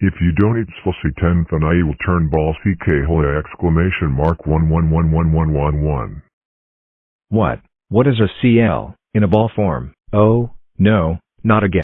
If you don't eat Spelsy 10 then I will turn ball CK holy exclamation mark 11111111. What? What is a CL, in a ball form? Oh, no, not again.